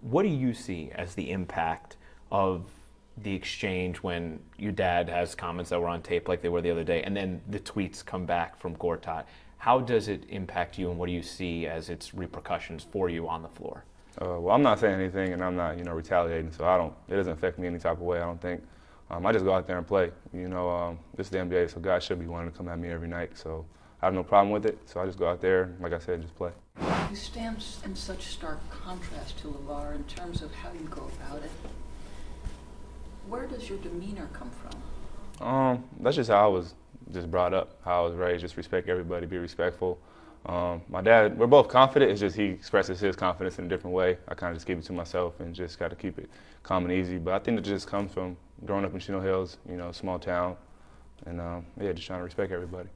What do you see as the impact of the exchange when your dad has comments that were on tape like they were the other day, and then the tweets come back from Gortat? How does it impact you, and what do you see as its repercussions for you on the floor? Uh, well, I'm not saying anything, and I'm not, you know, retaliating, so I don't. It doesn't affect me any type of way. I don't think. Um, I just go out there and play. You know, um, this is the NBA, so guys should be wanting to come at me every night. So I have no problem with it. So I just go out there, like I said, just play. You stand in such stark contrast to LaVar in terms of how you go about it. Where does your demeanor come from? Um, that's just how I was just brought up, how I was raised. Just respect everybody, be respectful. Um, my dad, we're both confident. It's just he expresses his confidence in a different way. I kind of just keep it to myself and just got to keep it calm and easy. But I think it just comes from growing up in Chino Hills, you know, small town, and um, yeah, just trying to respect everybody.